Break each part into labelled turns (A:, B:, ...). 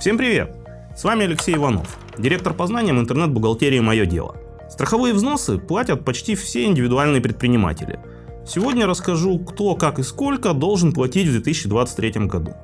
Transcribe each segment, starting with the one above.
A: Всем привет! С вами Алексей Иванов, директор по знаниям интернет-бухгалтерии «Мое дело». Страховые взносы платят почти все индивидуальные предприниматели. Сегодня расскажу, кто, как и сколько должен платить в 2023 году.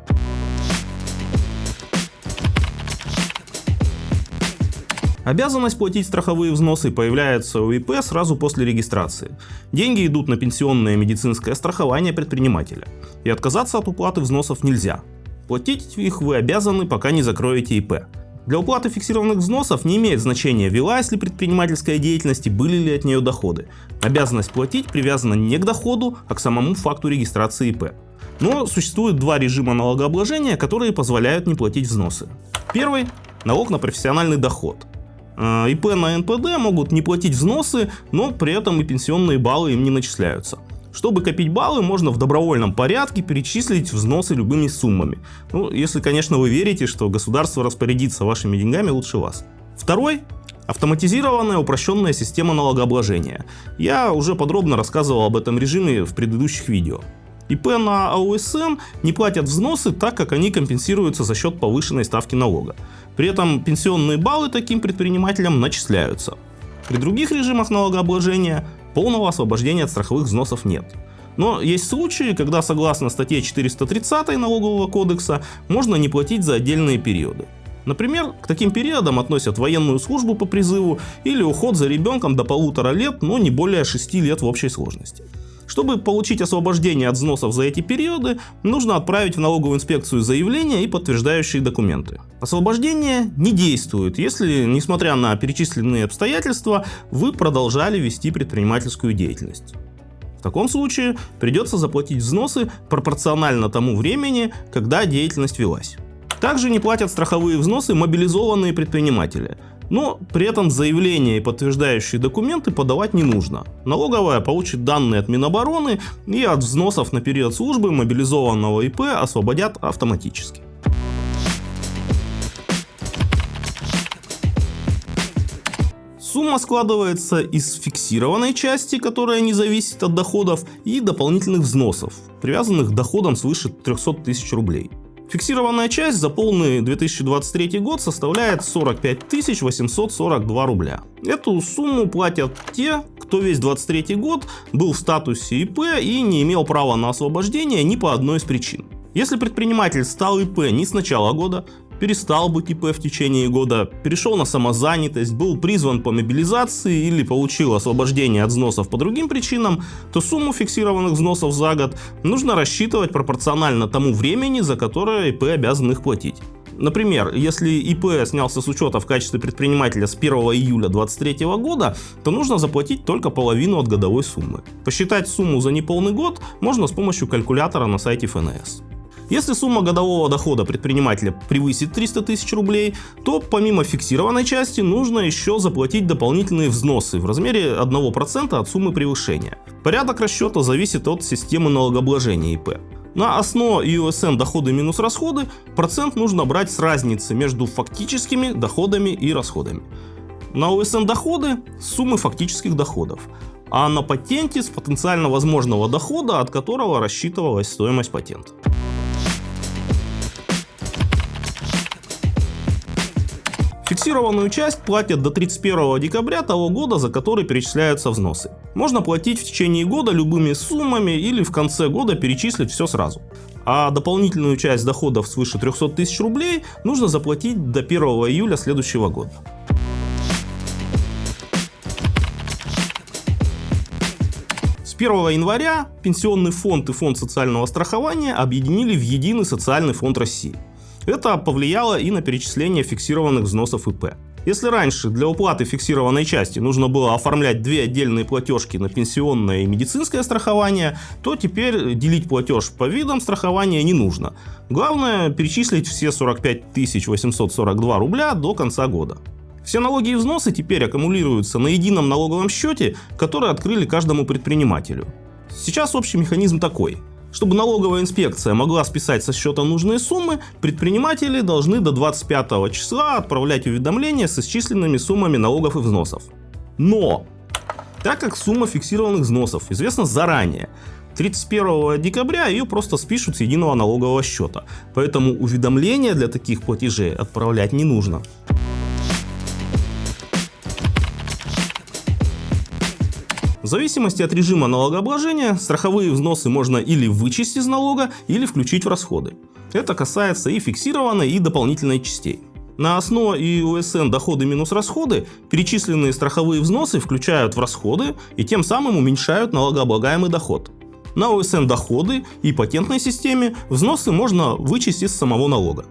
A: Обязанность платить страховые взносы появляется у ИП сразу после регистрации. Деньги идут на пенсионное медицинское страхование предпринимателя. И отказаться от уплаты взносов нельзя. Платить их вы обязаны, пока не закроете ИП. Для уплаты фиксированных взносов не имеет значения, велась ли предпринимательская деятельность и были ли от нее доходы. Обязанность платить привязана не к доходу, а к самому факту регистрации ИП. Но существует два режима налогообложения, которые позволяют не платить взносы. Первый – налог на профессиональный доход. Э, ИП на НПД могут не платить взносы, но при этом и пенсионные баллы им не начисляются. Чтобы копить баллы, можно в добровольном порядке перечислить взносы любыми суммами. Ну, если, конечно, вы верите, что государство распорядится вашими деньгами лучше вас. Второй Автоматизированная упрощенная система налогообложения. Я уже подробно рассказывал об этом режиме в предыдущих видео. ИП на АУСН не платят взносы, так как они компенсируются за счет повышенной ставки налога. При этом пенсионные баллы таким предпринимателям начисляются. При других режимах налогообложения полного освобождения от страховых взносов нет. Но есть случаи, когда согласно статье 430 налогового кодекса можно не платить за отдельные периоды. Например, к таким периодам относят военную службу по призыву или уход за ребенком до полутора лет, но не более 6 лет в общей сложности. Чтобы получить освобождение от взносов за эти периоды, нужно отправить в налоговую инспекцию заявление и подтверждающие документы. Освобождение не действует, если, несмотря на перечисленные обстоятельства, вы продолжали вести предпринимательскую деятельность. В таком случае придется заплатить взносы пропорционально тому времени, когда деятельность велась. Также не платят страховые взносы мобилизованные предприниматели. Но при этом заявления и подтверждающие документы подавать не нужно. Налоговая получит данные от Минобороны и от взносов на период службы мобилизованного ИП освободят автоматически. Сумма складывается из фиксированной части, которая не зависит от доходов, и дополнительных взносов, привязанных к доходам свыше 300 тысяч рублей. Фиксированная часть за полный 2023 год составляет 45 842 рубля. Эту сумму платят те, кто весь 23 год был в статусе ИП и не имел права на освобождение ни по одной из причин. Если предприниматель стал ИП не с начала года, перестал быть ИП в течение года, перешел на самозанятость, был призван по мобилизации или получил освобождение от взносов по другим причинам, то сумму фиксированных взносов за год нужно рассчитывать пропорционально тому времени, за которое ИП обязан их платить. Например, если ИП снялся с учета в качестве предпринимателя с 1 июля 2023 года, то нужно заплатить только половину от годовой суммы. Посчитать сумму за неполный год можно с помощью калькулятора на сайте ФНС. Если сумма годового дохода предпринимателя превысит 300 тысяч рублей, то помимо фиксированной части нужно еще заплатить дополнительные взносы в размере 1% от суммы превышения. Порядок расчета зависит от системы налогообложения ИП. На основу ИОСН доходы минус расходы процент нужно брать с разницы между фактическими доходами и расходами. На ОСН доходы – суммы фактических доходов, а на патенте с потенциально возможного дохода, от которого рассчитывалась стоимость патента. Фиксированную часть платят до 31 декабря того года, за который перечисляются взносы. Можно платить в течение года любыми суммами или в конце года перечислить все сразу. А дополнительную часть доходов свыше 300 тысяч рублей нужно заплатить до 1 июля следующего года. С 1 января Пенсионный фонд и Фонд социального страхования объединили в единый социальный фонд России. Это повлияло и на перечисление фиксированных взносов ИП. Если раньше для уплаты фиксированной части нужно было оформлять две отдельные платежки на пенсионное и медицинское страхование, то теперь делить платеж по видам страхования не нужно. Главное перечислить все 45 842 рубля до конца года. Все налоги и взносы теперь аккумулируются на едином налоговом счете, который открыли каждому предпринимателю. Сейчас общий механизм такой – чтобы налоговая инспекция могла списать со счета нужные суммы, предприниматели должны до 25 числа отправлять уведомления с исчисленными суммами налогов и взносов. Но, так как сумма фиксированных взносов известна заранее, 31 декабря ее просто спишут с единого налогового счета, поэтому уведомления для таких платежей отправлять не нужно. В зависимости от режима налогообложения страховые взносы можно или вычесть из налога, или включить в расходы. Это касается и фиксированной, и дополнительной частей. На основу и УСН доходы минус расходы перечисленные страховые взносы включают в расходы и тем самым уменьшают налогооблагаемый доход. На УСН доходы и патентной системе взносы можно вычесть из самого налога.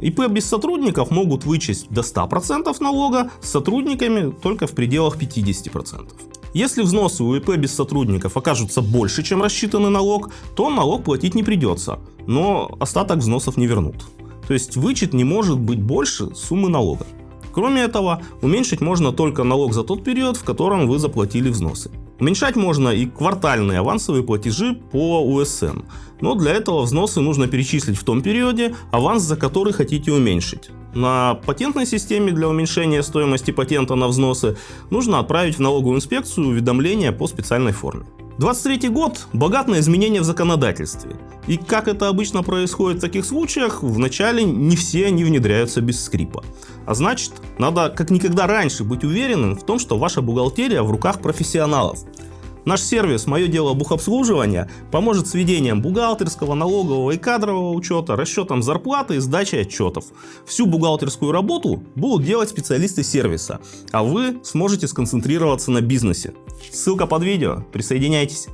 A: ИП без сотрудников могут вычесть до 100% налога, с сотрудниками только в пределах 50%. Если взносы у ИП без сотрудников окажутся больше, чем рассчитанный налог, то налог платить не придется, но остаток взносов не вернут. То есть вычет не может быть больше суммы налога. Кроме этого, уменьшить можно только налог за тот период, в котором вы заплатили взносы. Уменьшать можно и квартальные авансовые платежи по УСН, но для этого взносы нужно перечислить в том периоде, аванс за который хотите уменьшить. На патентной системе для уменьшения стоимости патента на взносы нужно отправить в налоговую инспекцию уведомление по специальной форме. 23 год богат на изменения в законодательстве. И как это обычно происходит в таких случаях, вначале не все они внедряются без скрипа. А значит, надо как никогда раньше быть уверенным в том, что ваша бухгалтерия в руках профессионалов. Наш сервис «Мое дело бухобслуживания» поможет с ведением бухгалтерского, налогового и кадрового учета, расчетом зарплаты и сдачей отчетов. Всю бухгалтерскую работу будут делать специалисты сервиса, а вы сможете сконцентрироваться на бизнесе. Ссылка под видео, присоединяйтесь.